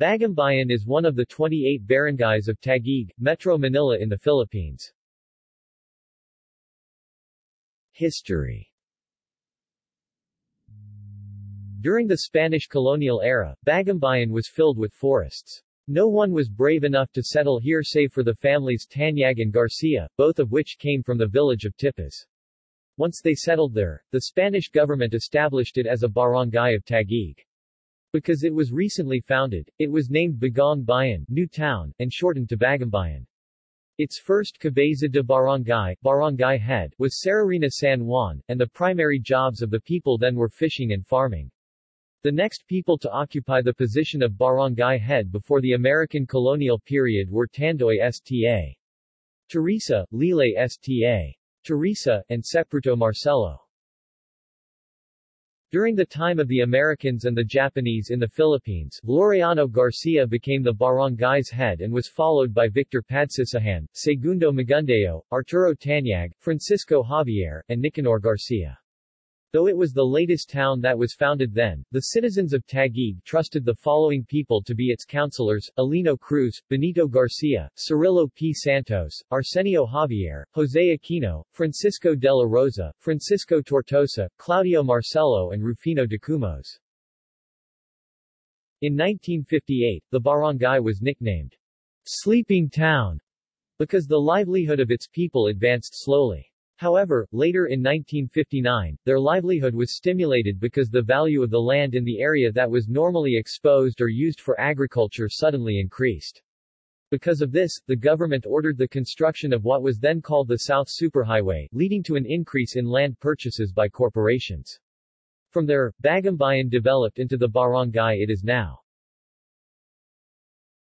Bagumbayan is one of the 28 barangays of Taguig, Metro Manila in the Philippines. History During the Spanish colonial era, Bagumbayan was filled with forests. No one was brave enough to settle here save for the families Tanyag and Garcia, both of which came from the village of Tipas. Once they settled there, the Spanish government established it as a barangay of Taguig. Because it was recently founded, it was named Bagong Bayan, New Town, and shortened to Bagumbayan. Its first cabeza de barangay, barangay head, was Serrarina San Juan, and the primary jobs of the people then were fishing and farming. The next people to occupy the position of barangay head before the American colonial period were Tandoy Sta. Teresa, Lile Sta. Teresa, and Sepruto Marcelo. During the time of the Americans and the Japanese in the Philippines, Laureano Garcia became the barangay's head and was followed by Victor Padsisahan, Segundo Magundeo, Arturo Tanyag, Francisco Javier, and Nicanor Garcia. Though it was the latest town that was founded then, the citizens of Taguig trusted the following people to be its councilors, Alino Cruz, Benito Garcia, Cirillo P. Santos, Arsenio Javier, Jose Aquino, Francisco de la Rosa, Francisco Tortosa, Claudio Marcelo and Rufino de Cumos. In 1958, the barangay was nicknamed Sleeping Town because the livelihood of its people advanced slowly. However, later in 1959, their livelihood was stimulated because the value of the land in the area that was normally exposed or used for agriculture suddenly increased. Because of this, the government ordered the construction of what was then called the South Superhighway, leading to an increase in land purchases by corporations. From there, Bagumbayan developed into the barangay it is now.